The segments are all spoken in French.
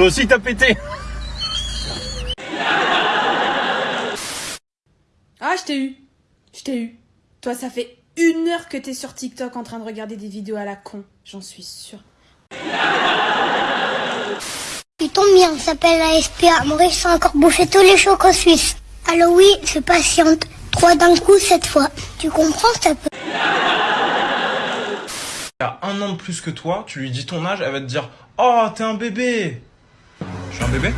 Toi aussi t'as pété Ah, je t'ai eu. Je t'ai eu. Toi, ça fait une heure que t'es sur TikTok en train de regarder des vidéos à la con. J'en suis sûre. Tu tombes bien, ça s'appelle la SPA. Maurice a encore bouffé tous les chocs en Suisse. Alors oui, je patiente. Trois d'un coup cette fois. Tu comprends, ça peut... Il a un an de plus que toi, tu lui dis ton âge, elle va te dire Oh, t'es un bébé Je suis un bébé.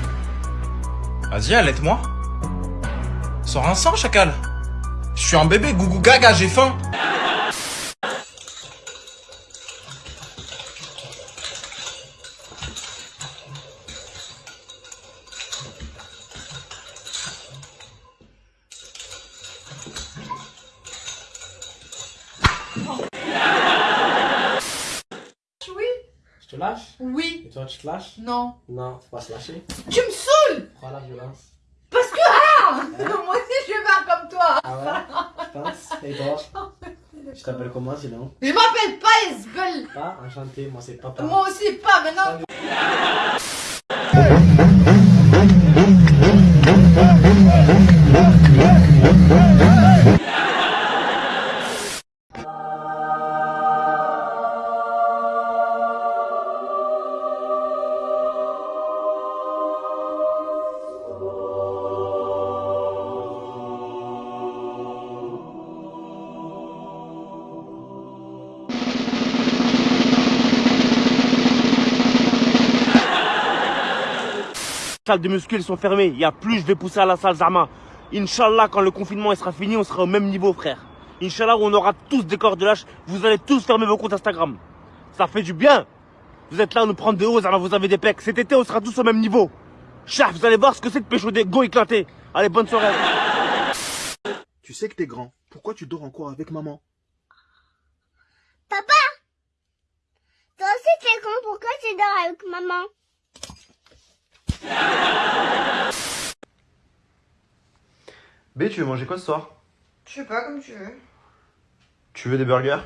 Vas-y, allaite-moi. Sors un sang, chacal. Je suis un bébé, gougou gaga, j'ai faim Je te lâche Oui. Et toi, tu te lâches? Non. Non, faut pas se lâcher. Tu me saoules Prends la violence. Parce que ah Moi aussi je vais faire comme toi. Ah ouais? Je pense. Et toi? Tu t'appelles comment sinon? Je m'appelle pas Isbel. Pas Enchanté, moi c'est papa. Moi aussi pas maintenant. Salles de muscu elles sont fermées. Il y a plus, je vais pousser à la salle Zama. Inch'Allah, quand le confinement il sera fini, on sera au même niveau, frère. Inch'Allah, on aura tous des corps de lâche. Vous allez tous fermer vos comptes Instagram. Ça fait du bien. Vous êtes là à nous prendre de haut, Zama, vous avez des pecs. Cet été, on sera tous au même niveau. Chaf, vous allez voir ce que c'est de pécho des go éclatés. Allez, bonne soirée. Tu sais que t'es grand. Pourquoi tu dors encore avec maman? Papa Toi aussi t'es grand, pourquoi tu dors avec maman? B, tu veux manger quoi ce soir? Je sais pas comme tu veux. Tu veux des burgers?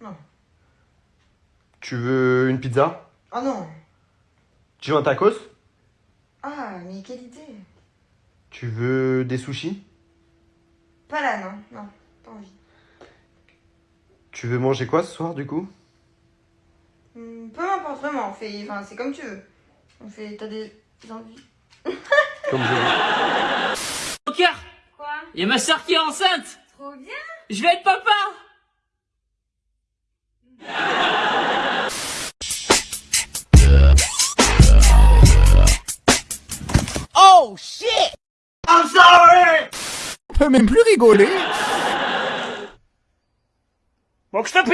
Non. Tu veux une pizza? Ah non. Tu veux un tacos? Ah mais quelle idée. Tu veux des sushis? Pas là non. Non. Pas envie. Tu veux manger quoi ce soir du coup? Hmm, peu m'importe vraiment. On fait. Enfin c'est comme tu veux. On fait. T'as des envies. Comme je veux. Joker Quoi? Il y a ma soeur qui est enceinte Trop bien. Je vais être papa Oh shit! I'm sorry! On peut même plus rigoler. Bon, que je te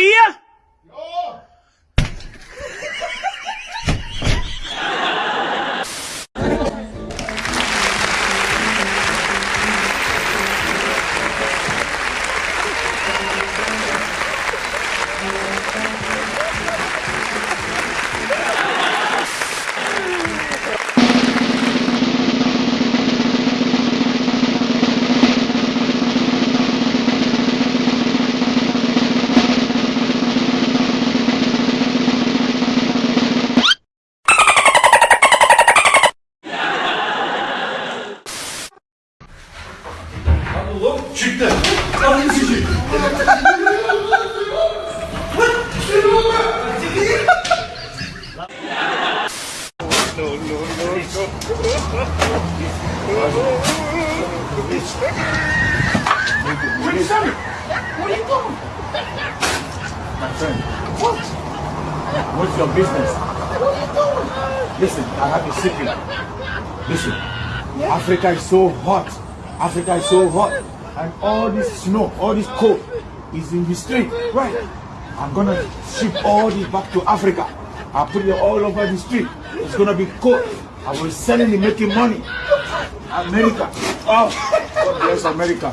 pille? What's your business? What are you doing? Listen, I have a secret. Listen, Africa is so hot. Africa is so hot. And all this snow, all this cold is in the street. Right. I'm gonna ship all this back to Africa. I'll put it all over the street. It's gonna be cold. I will sell it and making money. America. Oh, God bless America.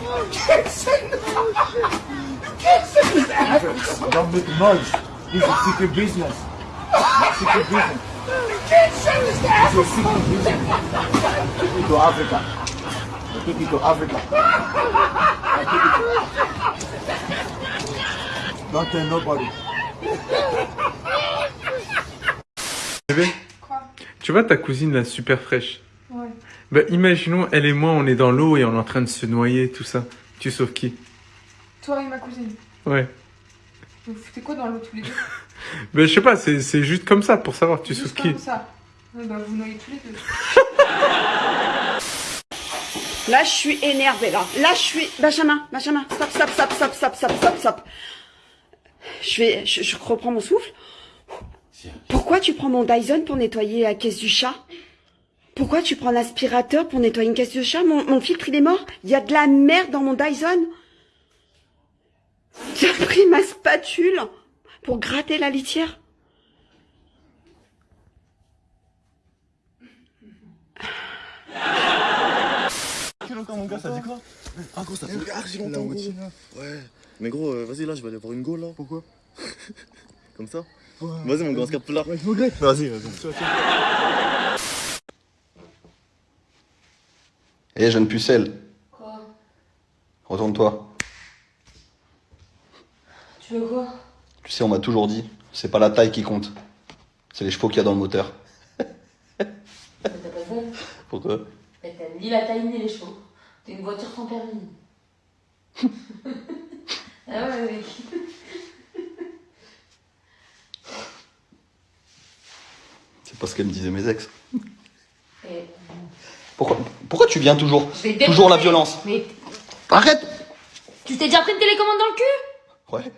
Don't make noise. This is secret business. Secret business. You can't send this is secret business. Take it to Africa. Take it to Africa. Don't tell nobody. Quoi Tu vois ta cousine là, super fraîche Ouais. Bah imaginons, elle et moi, on est dans l'eau et on est en train de se noyer, tout ça. Tu sauves qui? Toi et ma cousine. Ouais. Vous foutez quoi dans l'eau tous les deux? Bah je sais pas, c'est c'est juste comme ça pour savoir tu sauves Juste qui. comme ça. Ouais, bah vous noyez tous les deux. Là, je suis énervée, là. Là, je suis... Benjamin, Benjamin, stop, stop, stop, stop, stop, stop, stop, stop. Je vais... Je, je reprends mon souffle. Pourquoi tu prends mon Dyson pour nettoyer la caisse du chat? Pourquoi tu prends l'aspirateur pour nettoyer une caisse de chat? Mon, mon filtre, il est mort? Il y a de la merde dans mon Dyson? Tu as pris ma spatule pour gratter la litière. Longtemps mon gars, ça dit quoi? Ah gros, ça fait archi longtemps gros. Ouais. Mais gros, euh, vas-y là, je vais aller voir une go là. Pourquoi? Comme ça Vas-y mon se capte plus là. Ouais, je. Vas-y, vas-y. Eh, jeune pucelle. Quoi? Retourne-toi. Tu veux quoi? Tu sais, on m'a toujours dit, c'est pas la taille qui compte. C'est les chevaux qu'il y a dans le moteur. Mais T'as pas bon Pourquoi? Mais t'aimes ni la taille ni les chevaux. T'es une voiture sans permis. ah ouais, mec. C'est pas ce qu'elle me disaient mes ex. Et- Pourquoi, pourquoi tu viens toujours Toujours la violence. Mais Arrête tu t'es déjà pris une télécommande dans le cul? Ouais.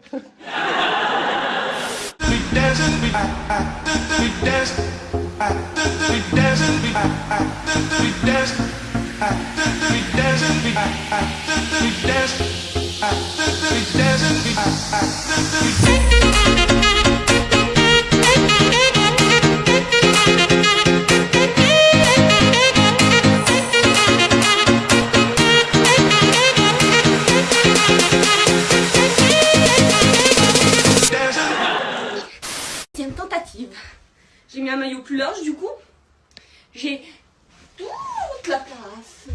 Plus large du coup. J'ai toute la place.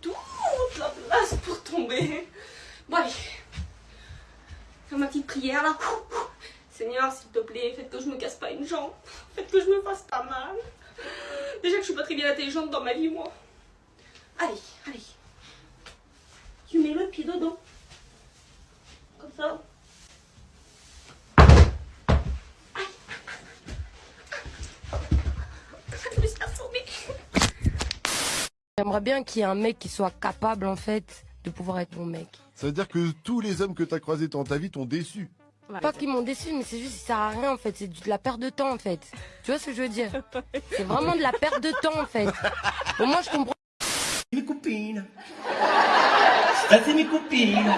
Toute la place pour tomber. Bon allez. Faire ma petite prière là. Seigneur, s'il te plaît, faites que je me casse pas une jambe. Faites que je me fasse pas mal. Déjà que je suis pas très bien intelligente dans ma vie, moi. Allez, allez. Tu mets le pied dedans. Comme ça. Je me suis assommée. J'aimerais bien qu'il y ait un mec qui soit capable en fait de pouvoir être mon mec. Ça veut dire que tous les hommes que t'as croisés dans ta vie t'ont déçu. Pas qu'ils m'ont déçu, mais c'est juste ça sert à rien en fait, c'est de la perte de temps en fait. Tu vois ce que je veux dire? C'est vraiment de la perte de temps en fait. Au moins je comprends. Mes copines. Ça c'est mes copines.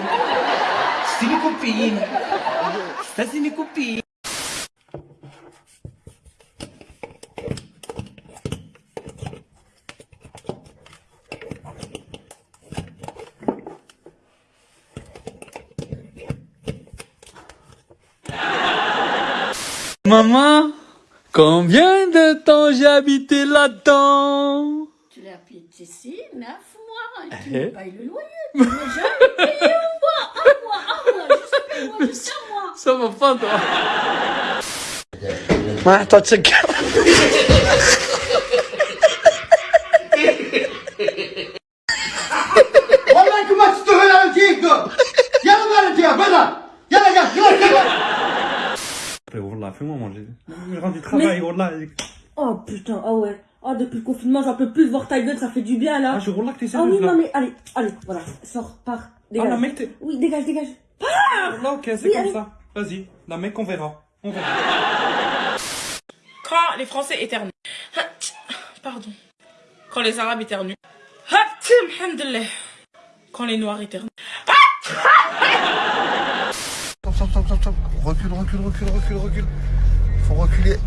C'est mes copines. Ça c'est mes copines. Maman, combien de temps j'ai habité là-dedans? Tu l'as habité ici, neuf mois, et tu eh? le loyer, tu n'as jamais payé un mois, un mois, un mois, jusqu'à un mois, un mois. Ça va pas, toi. Attends, tu lan après, fais-moi manger. Je du travail, Wallah. Oh putain, ah ouais. Ah, depuis le confinement, j'en peux plus voir ta gueule, ça fait du bien là. Ah, je Wallah que t'es sérieux. Ah oui, non, mais allez, allez, voilà, sors, pars. Dégage. Ah, la mec, t'es. Oui, dégage, dégage. Pars Wallah, ok, c'est comme ça. Vas-y, la mec, on verra. On verra. Quand les Français éternuent. Pardon. Quand les Arabes éternuent. Quand les Noirs éternuent. Recule, recule, recule, recule, recule. Faut reculer.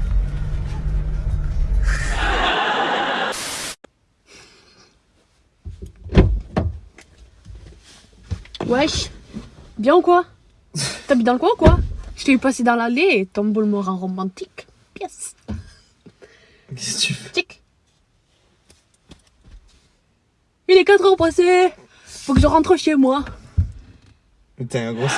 Wesh, bien ou quoi? T'habites dans le coin ou quoi? Je t'ai vu passer dans l'allée et ton beau morin romantique. Yes. Qu'est-ce que tu fais? Tic. Il est 4 heures passées. Faut que je rentre chez moi. T'es un gros 6.